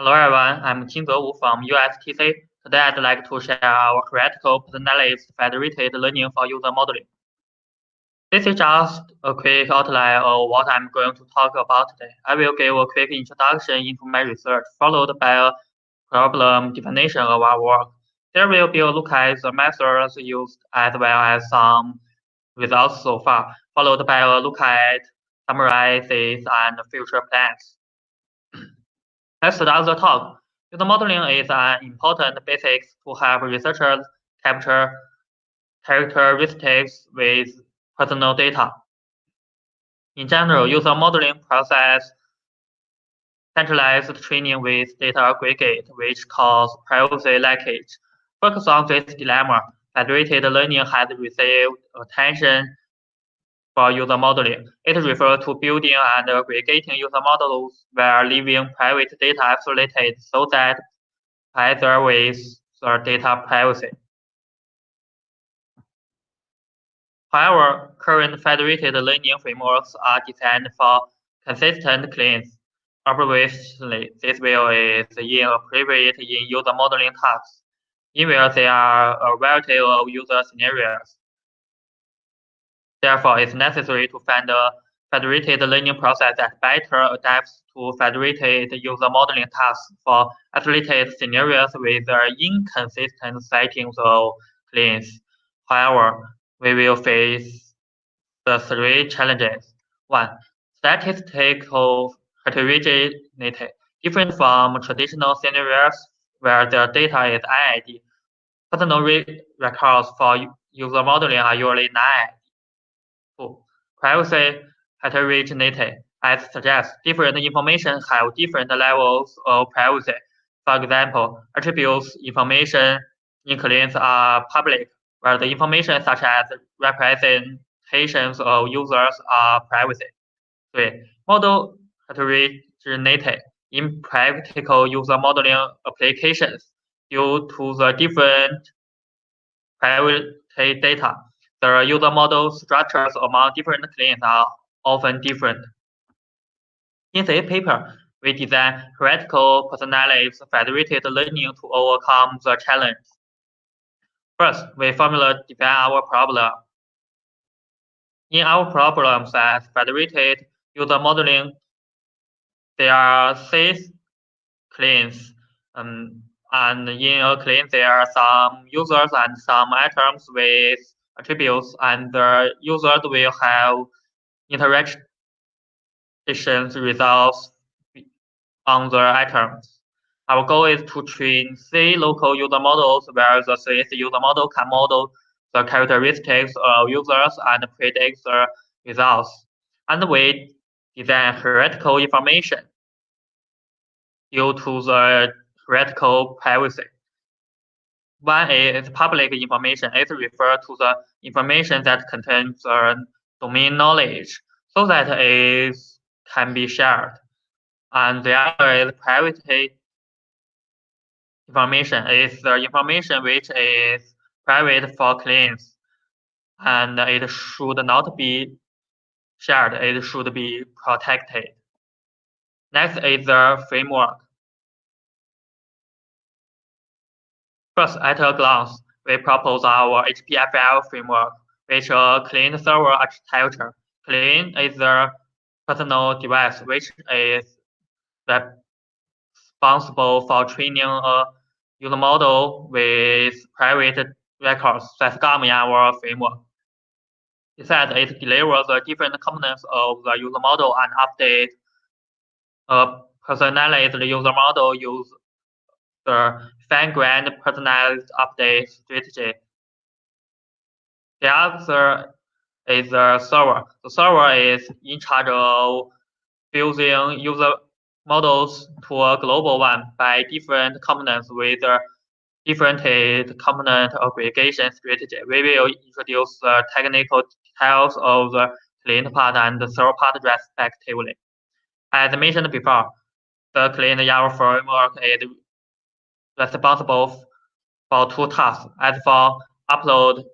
Hello everyone, I'm Jinze Wu from USTC. Today I'd like to share our hierarchical personalized federated learning for user modeling. This is just a quick outline of what I'm going to talk about today. I will give a quick introduction into my research, followed by a problem definition of our work. There will be a look at the methods used as well as some results so far, followed by a look at summarizes and future plans. Let's start the talk. User modeling is an important basics to help researchers capture characteristics with personal data. In general, user modeling process centralized training with data aggregate, which cause privacy leakage. Focus on this dilemma. Federated learning has received attention for user modeling. It refers to building and aggregating user models where leaving private data isolated so that with the data privacy. However, current federated learning frameworks are designed for consistent cleans. Obviously, this will is inappropriate in user modeling tasks, in where there are a variety of user scenarios. Therefore, it's necessary to find a federated learning process that better adapts to federated user modeling tasks for isolated scenarios with inconsistent settings of cleans. However, we will face the three challenges. One, statistical heterogeneity, different from traditional scenarios where the data is IID. Personal records for user modeling are usually non Privacy heterogeneity, as suggests, different information have different levels of privacy. For example, attributes information in cleans are public, where the information such as representations of users are private. Three, model heterogeneity in practical user modeling applications due to the different private data the user model structures among different cleans are often different. In this paper, we design hierarchical personalized federated learning to overcome the challenge. First, we formula define our problem. In our problems as federated user modeling, there are six cleans, um, and in a clean there are some users and some items with attributes, and the users will have interactions results on the items. Our goal is to train C local user models where the C user model can model the characteristics of users and predict the results. And we design hierarchical information due to the hierarchical privacy. One is public information. It refers to the information that contains uh, domain knowledge so that it can be shared. And the other is private information. It's the information which is private for clients and it should not be shared. It should be protected. Next is the framework. First, at a glance, we propose our HPFL framework, which a clean server architecture. Clean is the personal device which is responsible for training a user model with private records that come in our framework. Besides, it delivers the different components of the user model and update a personalized user model use the fine-grained personalized update strategy. The other is the server. The server is in charge of fusing user models to a global one by different components with a different component aggregation strategy. We will introduce the technical details of the client part and the server part respectively. As mentioned before, the client YAML framework is responsible for two tasks. As for upload,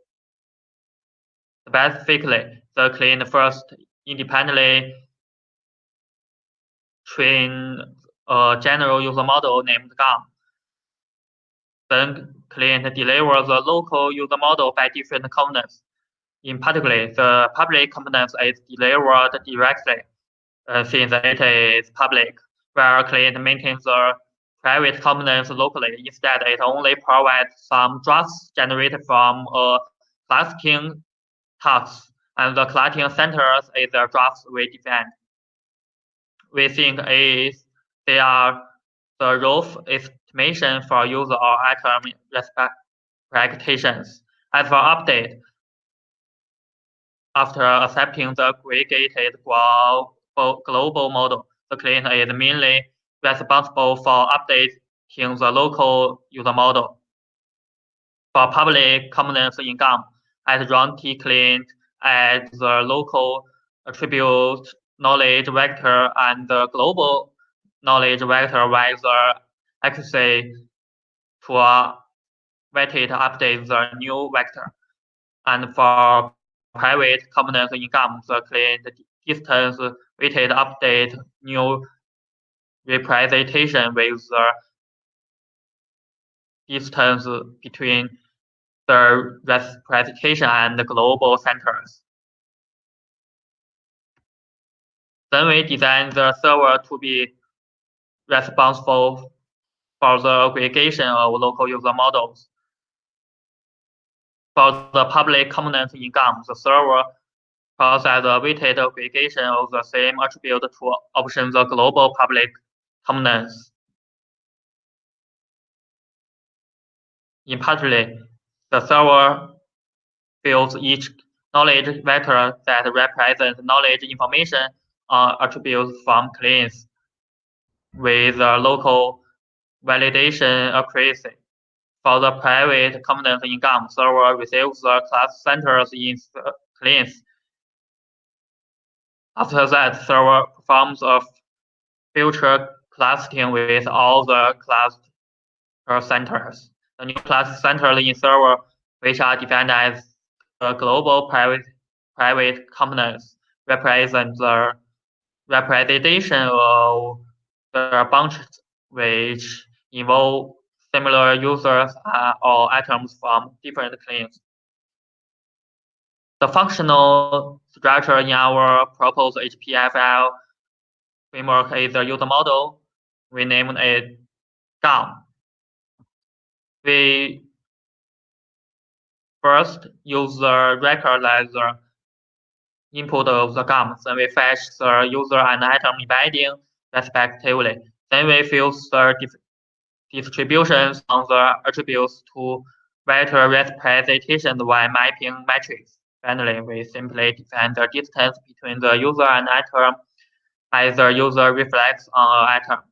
specifically, the client first independently train a general user model named GUM. Then client delivers the local user model by different components. In particular, the public component is delivered directly uh, since it is public, where client maintains the private components locally. Instead, it only provides some drafts generated from a collecting task, and the collecting centers is the drafts we define. We think is they are the rough estimation for user or item expectations. As for update, after accepting the aggregated global, global model, the client is mainly responsible for updating the local user model. For public components in as run T client add the local attribute knowledge vector and the global knowledge vector with the accuracy to uh, weighted update the new vector. And for private components in GUM, the client distance weighted update new representation with the distance between the representation and the global centers. Then we design the server to be responsible for the aggregation of local user models. For the public components in GUM, the server process a weighted aggregation of the same attribute to option the global public In particular, the server builds each knowledge vector that represents knowledge information on attributes from clients with a local validation accuracy. For the private components in GUM, server receives the class centers in clients. After that, server performs a future clustering with all the cluster centers. The new cluster centers in server, which are defined as the global private private components, represent the representation of the bunches which involve similar users uh, or items from different clients. The functional structure in our proposed HPFL framework is the user model. We named it GUM. We first use the record as the input of the GUM, then we fetch the user and item embedding respectively. Then we fill the distributions on the attributes to vector representations by mapping matrix. Finally, we simply define the distance between the user and item as the user reflects on an item.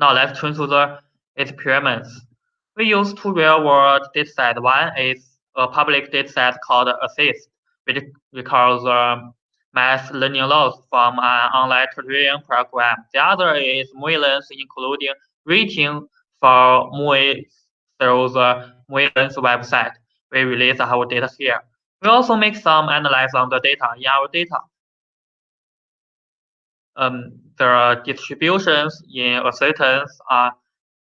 Now let's turn to the experiments. We use two real-world datasets. One is a public dataset called ASSIST, which records um, the math learning loss from an online tutoring program. The other is MovieLens, including rating for movies through the MovieLens website. We release our data here. We also make some analysis on the data in our data. Um, the distributions in acceptance are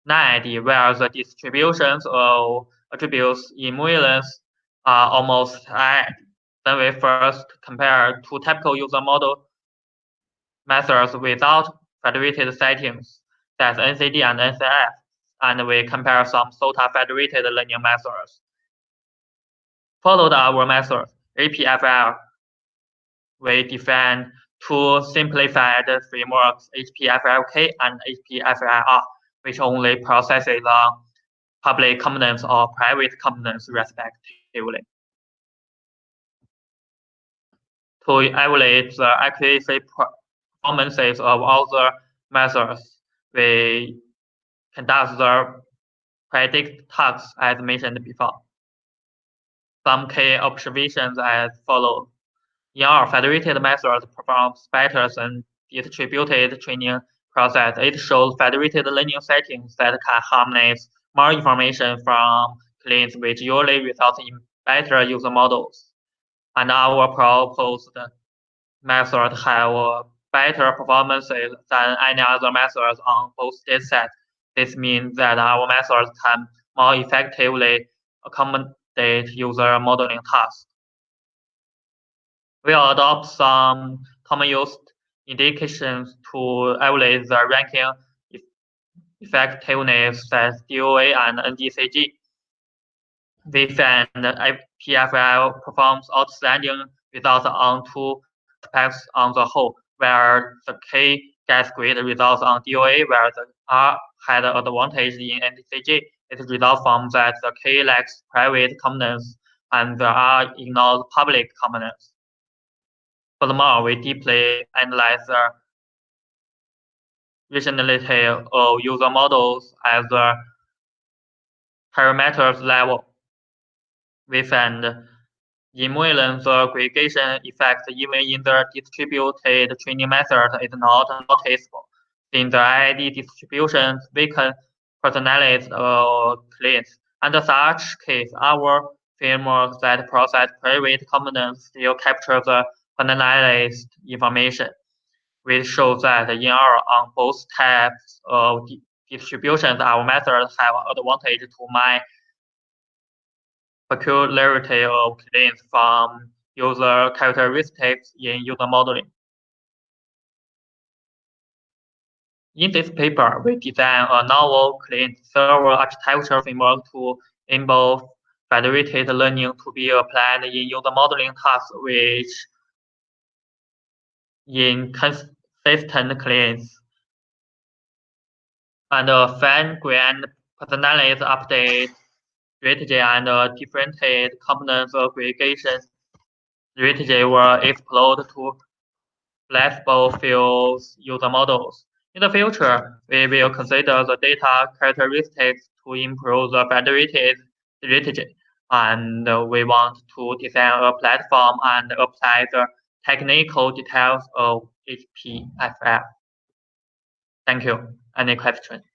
non-IID, where the distributions of attributes in MovieLens are almost IID. Then we first compare two typical user model methods without federated settings, that's NCD and NCF, and we compare some SOTA federated learning methods. Followed our method, HPFL, we define two simplified frameworks, HPFLK and HPFLR which only processes the public components or private components respectively. To evaluate the accuracy performances of all the methods, we conduct the predict tasks as mentioned before. Some key observations as follows. In our federated methods performs better than distributed training process, it shows federated learning settings that can harness more information from clients, which usually results in better user models. And our proposed method have better performances than any other methods on both datasets. This means that our methods can more effectively accommodate user modeling tasks. Will adopt some common used indications to evaluate the ranking effectiveness that DOA and NDCG. We find PFL performs outstanding results on two aspects on the whole, where the K gets great results on DOA, where the R had an advantage in NDCG. It results from that the K lacks private components and the R ignores public components. Furthermore, we deeply analyze the rationality of user models at the parameters level. We find emulant aggregation effect even in the distributed training method is not noticeable. In the IID distributions, we can personalize claims. Under such case, our framework that process private components still capture the personalized information, which shows that in our on both types of distributions, our methods have advantage to my peculiarity of claims from user characteristics in user modeling. In this paper, we design a novel client server architecture framework to enable federated learning to be applied in user modeling tasks which inconsistent claims and uh, a fine-grained personalized update strategy and a differentiated components aggregation strategy were explored to flexible fields user models. In the future, we will consider the data characteristics to improve the federated strategy, and uh, we want to design a platform and apply the technical details of HPFL. Thank you. Any questions?